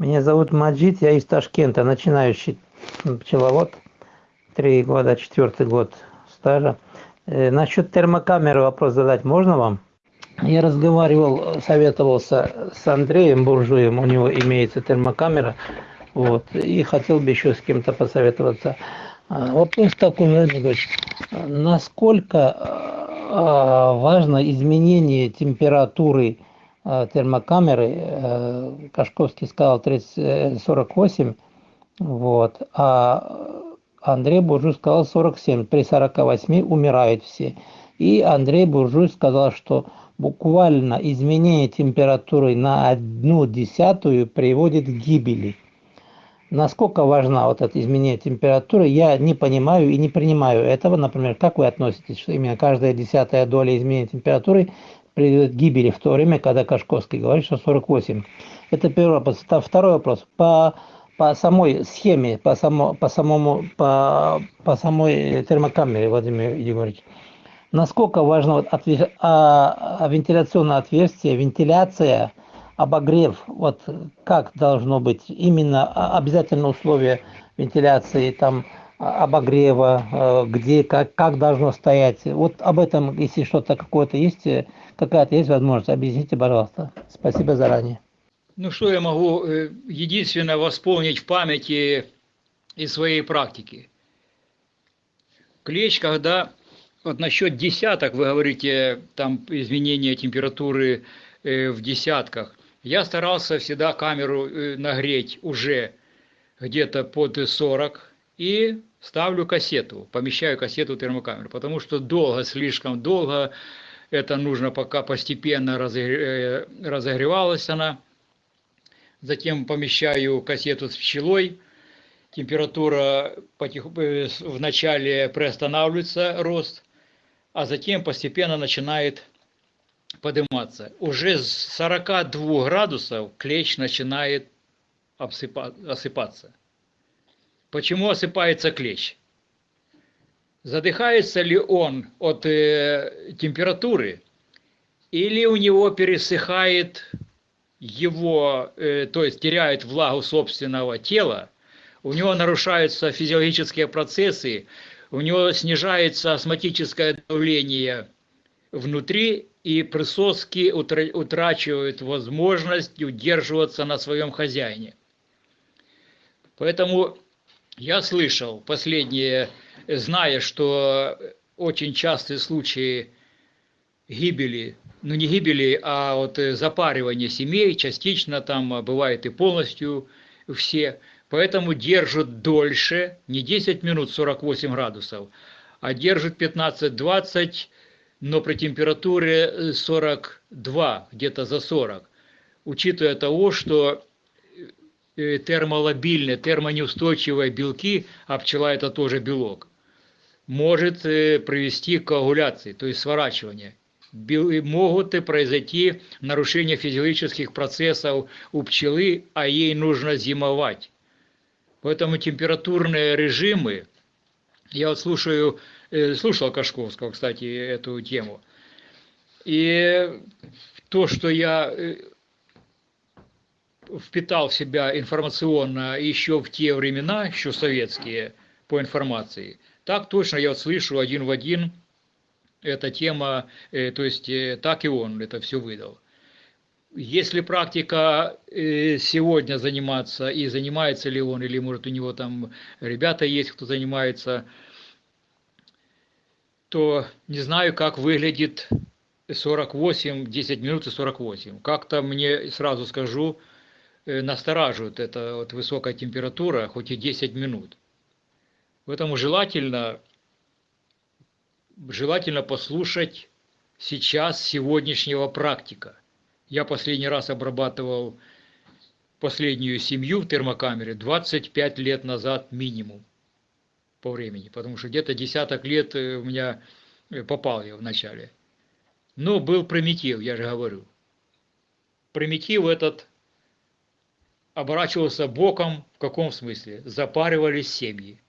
Меня зовут Маджид, я из Ташкента, начинающий пчеловод, три года, четвертый год стажа. Э, насчет термокамеры вопрос задать можно вам? Я разговаривал, советовался с Андреем Буржуем, у него имеется термокамера, вот, и хотел бы еще с кем-то посоветоваться. А, вопрос такой, Владимир Ильич, насколько а, важно изменение температуры а, термокамеры, э, Кашковский сказал 30, 48, вот, а Андрей Буржуй сказал 47, при 48 умирают все. И Андрей Буржуй сказал, что буквально изменение температуры на одну десятую приводит к гибели. Насколько важна вот это изменение температуры, я не понимаю и не принимаю этого. Например, как вы относитесь, что именно каждая десятая доля изменения температуры приведет к гибели в то время, когда Кашковский говорит, что 48. Это первый вопрос. Второй вопрос. По, по самой схеме, по, само, по, самому, по, по самой термокамере, Владимир Егорович, насколько важно вот отве, а, а вентиляционное отверстие, вентиляция, обогрев, вот как должно быть именно а, обязательно условия вентиляции, там обогрева, э, где, как, как должно стоять. Вот об этом, если что-то какое-то есть, э, какая-то есть возможность, объясните, пожалуйста. Спасибо заранее. Ну, что я могу э, единственное восполнить в памяти из своей практики. Клещ, когда вот насчет десяток, вы говорите, там изменение температуры в десятках. Я старался всегда камеру нагреть уже где-то под 40 и ставлю кассету, помещаю кассету в термокамеру, потому что долго, слишком долго, это нужно пока постепенно э, разогревалась она. Затем помещаю кассету с пчелой, температура потиху, э, вначале приостанавливается рост, а затем постепенно начинает подниматься. Уже с 42 градусов клещ начинает осыпаться. Почему осыпается клещ? Задыхается ли он от э, температуры, или у него пересыхает его, э, то есть теряет влагу собственного тела, у него нарушаются физиологические процессы, у него снижается астматическое давление внутри, и присоски утрачивают возможность удерживаться на своем хозяине. Поэтому я слышал последние, зная, что очень частые случаи гибели, ну не гибели, а вот запаривания семей, частично там бывает и полностью все, поэтому держат дольше, не 10 минут 48 градусов, а держат 15-20, но при температуре 42, где-то за 40, учитывая того, что Э, термолобильные, термонеустойчивые белки, а пчела это тоже белок, может э, привести к коагуляции, то есть сворачиванию. Могут произойти нарушения физиологических процессов у пчелы, а ей нужно зимовать. Поэтому температурные режимы, я вот слушаю, э, слушал Кашковского, кстати, эту тему, и то, что я впитал в себя информационно еще в те времена, еще советские, по информации. Так точно я вот слышу один в один эта тема, э, то есть э, так и он это все выдал. Если практика э, сегодня заниматься, и занимается ли он, или может у него там ребята есть, кто занимается, то не знаю, как выглядит 48, 10 минут и 48. Как-то мне, сразу скажу, Э, настораживает эта вот высокая температура, хоть и 10 минут. Поэтому желательно, желательно послушать сейчас сегодняшнего практика. Я последний раз обрабатывал последнюю семью в термокамере 25 лет назад минимум по времени, потому что где-то десяток лет э, у меня э, попал я в начале. Но был примитив, я же говорю. Примитив этот оборачивался боком, в каком смысле? Запаривались семьи.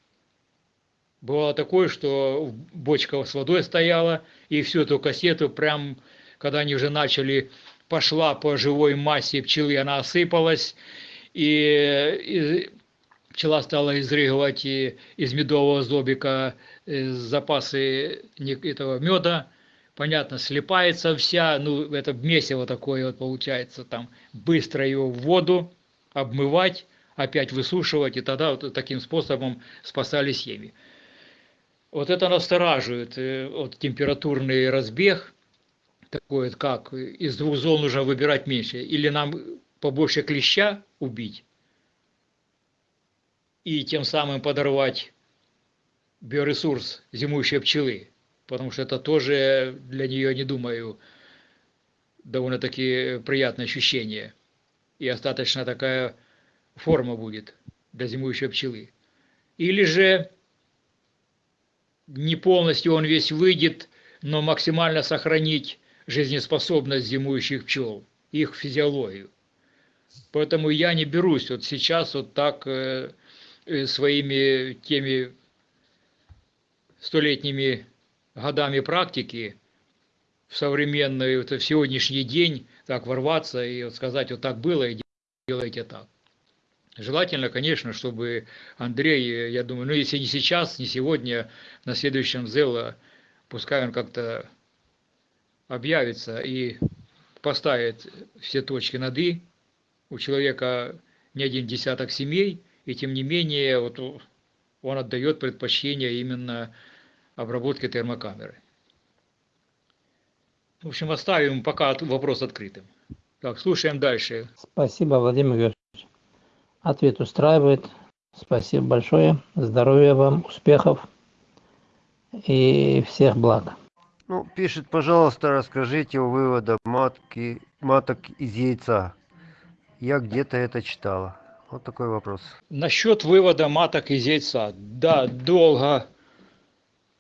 Бывало такое, что бочка с водой стояла, и всю эту кассету, прям когда они уже начали, пошла по живой массе пчелы, она осыпалась, и, и пчела стала изрыгивать из медового зобика э, запасы этого меда, понятно, слепается вся, ну, это месиво такое вот получается, там, быстро ее в воду обмывать, опять высушивать, и тогда вот таким способом спасали семьи. Вот это настораживает, э, вот температурный разбег, такой вот как, из двух зон нужно выбирать меньше, или нам побольше клеща убить, и тем самым подорвать биоресурс зимующей пчелы, потому что это тоже для нее, не думаю, довольно-таки приятное ощущение. И остаточно такая форма будет для зимующей пчелы. Или же не полностью он весь выйдет, но максимально сохранить жизнеспособность зимующих пчел, их физиологию. Поэтому я не берусь вот сейчас вот так э, э своими теми столетними годами практики в современный, вот, в сегодняшний день так ворваться и вот сказать, вот так было, и делайте так. Желательно, конечно, чтобы Андрей, я думаю, ну если не сейчас, не сегодня, на следующем ЗЭЛа, пускай он как-то объявится и поставит все точки над «и». У человека не один десяток семей, и тем не менее вот он отдает предпочтение именно обработке термокамеры. В общем, оставим пока вопрос открытым. Так, слушаем дальше. Спасибо, Владимир Георгиевич. Ответ устраивает. Спасибо большое. Здоровья вам, успехов и всех благ. Ну, пишет, пожалуйста, расскажите о выводах матки, маток из яйца. Я где-то это читала. Вот такой вопрос. Насчет вывода маток из яйца. Да, долго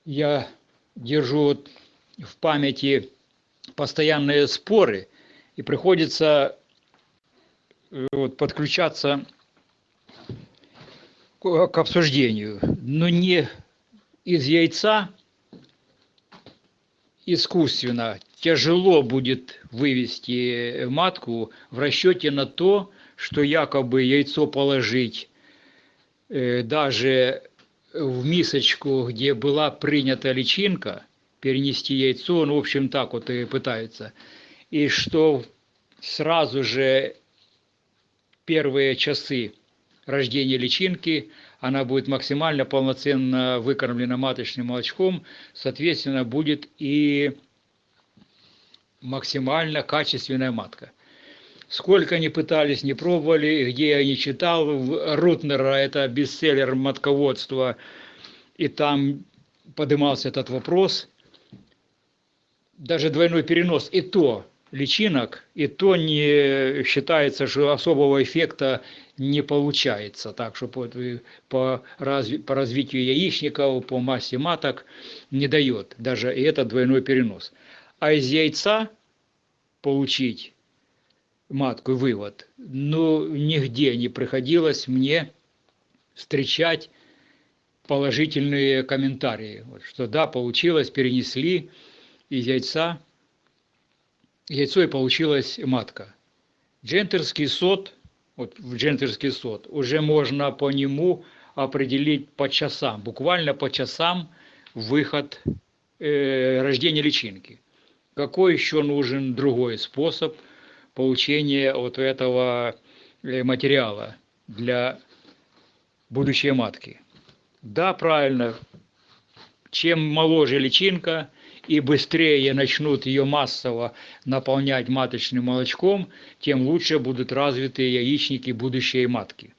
я держу в памяти постоянные споры, и приходится э, вот, подключаться к обсуждению, но не из яйца искусственно тяжело будет вывести матку в расчете на то, что якобы яйцо положить э, даже в мисочку, где была принята личинка, перенести яйцо, ну, в общем, так вот и пытается. И что сразу же первые часы рождения личинки, она будет максимально полноценно выкормлена маточным молочком, соответственно, будет и максимально качественная матка. Сколько они пытались, не пробовали, где я не читал, Рутнера, это бестселлер матководства, и там поднимался этот вопрос, даже двойной перенос, и то личинок, и то не считается, что особого эффекта не получается. Так что по, по, разви, по развитию яичников, по массе маток не дает даже и этот двойной перенос. А из яйца получить матку вывод, ну, нигде не приходилось мне встречать положительные комментарии, что да, получилось, перенесли из яйца, яйцо и получилась матка. Джентерский сот, вот в джентерский сот, уже можно по нему определить по часам, буквально по часам выход э, рождения личинки. Какой еще нужен другой способ получения вот этого э, материала для будущей матки? Да, правильно, чем моложе личинка и быстрее начнут ее массово наполнять маточным молочком, тем лучше будут развиты яичники будущей матки.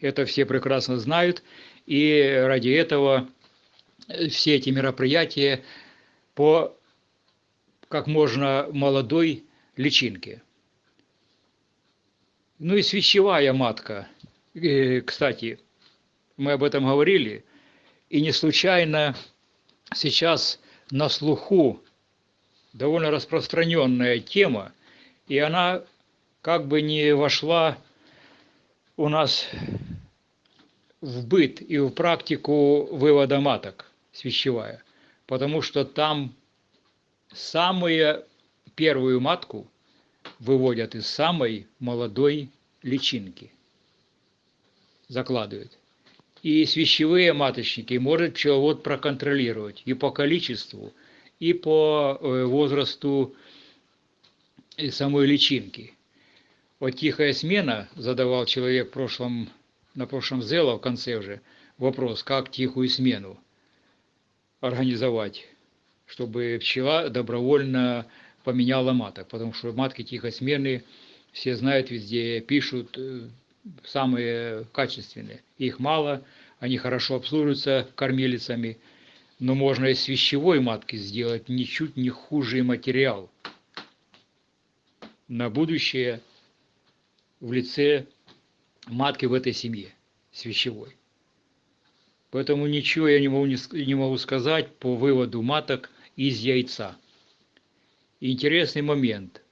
Это все прекрасно знают, и ради этого все эти мероприятия по как можно молодой личинке. Ну и свящевая матка, э, кстати, мы об этом говорили, и не случайно сейчас на слуху довольно распространенная тема, и она как бы не вошла у нас в быт и в практику вывода маток свящевая, потому что там самую первую матку выводят из самой молодой личинки, закладывают. И свящевые маточники может пчеловод проконтролировать и по количеству, и по э, возрасту самой личинки. Вот тихая смена, задавал человек в прошлом, на прошлом зело в конце уже, вопрос, как тихую смену организовать, чтобы пчела добровольно поменяла маток, потому что матки тихосменные, все знают, везде пишут, э, самые качественные. Их мало, они хорошо обслуживаются кормилицами, но можно из вещевой матки сделать ничуть не хуже материал на будущее в лице матки в этой семье, с. Поэтому ничего я не могу, не могу сказать по выводу маток из яйца. Интересный момент.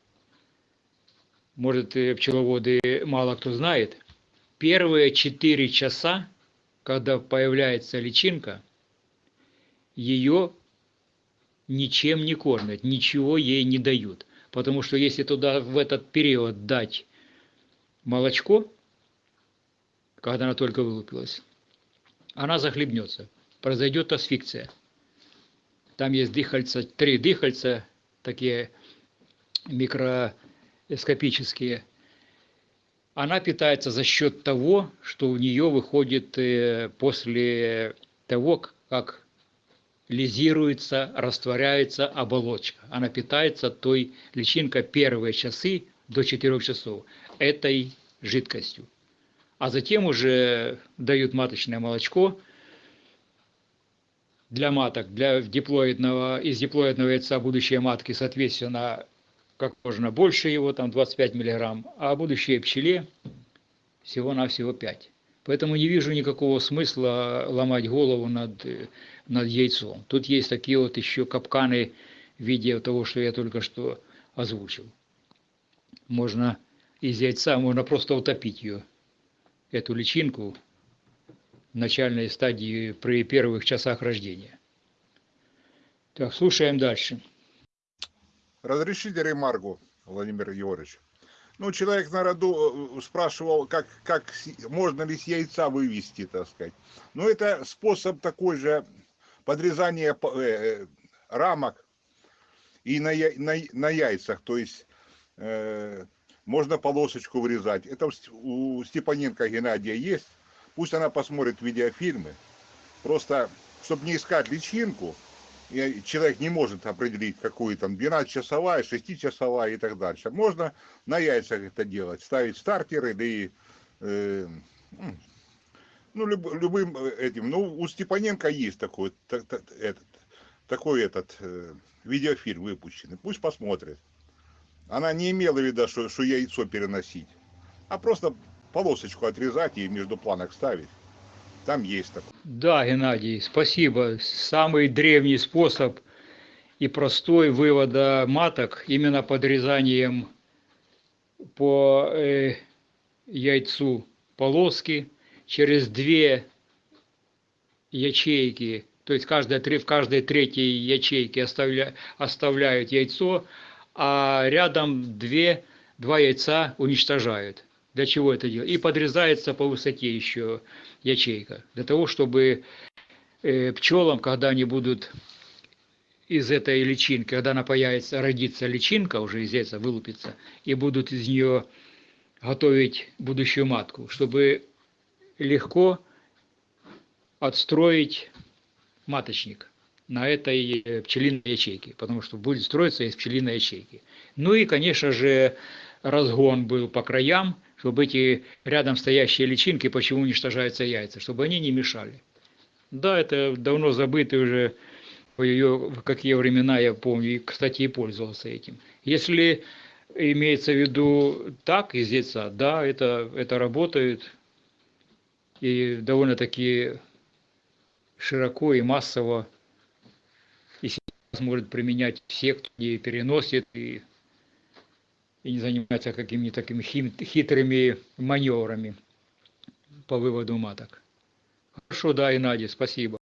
Может, пчеловоды мало кто знает. Первые 4 часа, когда появляется личинка, ее ничем не кормят, ничего ей не дают. Потому что если туда в этот период дать молочко, когда она только вылупилась, она захлебнется, произойдет асфикция. Там есть дыхальца, три дыхальца, такие микроскопические. Она питается за счет того, что у нее выходит э, после того, как лизируется, растворяется оболочка. Она питается той личинкой первые часы до 4 часов этой жидкостью. А затем уже дают маточное молочко для маток, для диплоидного, из диплоидного яйца будущие матки, соответственно, как можно больше его, там 25 миллиграмм, а будущей пчеле всего-навсего 5. Поэтому не вижу никакого смысла ломать голову над, над яйцом. Тут есть такие вот еще капканы в виде того, что я только что озвучил. Можно из яйца, можно просто утопить ее, эту личинку в начальной стадии при первых часах рождения. Так, слушаем дальше. Разрешите ремарку, Владимир Егорович? Ну, человек на роду э, спрашивал, как, как можно ли с яйца вывести, так сказать. Ну, это способ такой же подрезания э, э, рамок и на, на, на яйцах. То есть э, можно полосочку вырезать. Это у Степаненко Геннадия есть. Пусть она посмотрит видеофильмы. Просто, чтобы не искать личинку, человек не может определить, какую там 12-часовая, 6-часовая и так дальше. Можно на яйцах это делать, ставить стартеры, да и э, ну, люб, любым э, этим. Ну, у Степаненко есть такой, так, так, этот, такой этот э, видеофильм выпущенный. Пусть посмотрит. Она не имела в виду, что, что яйцо переносить, а просто полосочку отрезать и между планок ставить. Там есть такое. Да, Геннадий, спасибо. Самый древний способ и простой вывода маток именно подрезанием по э, яйцу полоски через две ячейки, то есть каждая, в каждой третьей ячейке оставля, оставляют яйцо, а рядом две, два яйца уничтожают. Для чего это делать? И подрезается по высоте еще ячейка. Для того, чтобы э, пчелам, когда они будут из этой личинки, когда она появится, родится личинка, уже из яйца вылупится, и будут из нее готовить будущую матку, чтобы легко отстроить маточник на этой э, пчелиной ячейке, потому что будет строиться из пчелиной ячейки. Ну и, конечно же, разгон был по краям, чтобы эти рядом стоящие личинки, почему уничтожаются яйца, чтобы они не мешали. Да, это давно забытый уже, ее, в какие времена я помню, и, кстати, и пользовался этим. Если имеется в виду так, из яйца, да, это, это работает, и довольно-таки широко и массово, и сейчас может применять все, кто не переносит, и и не заниматься какими-то такими хитрыми маневрами. по выводу маток. Хорошо, да, Геннадий, спасибо.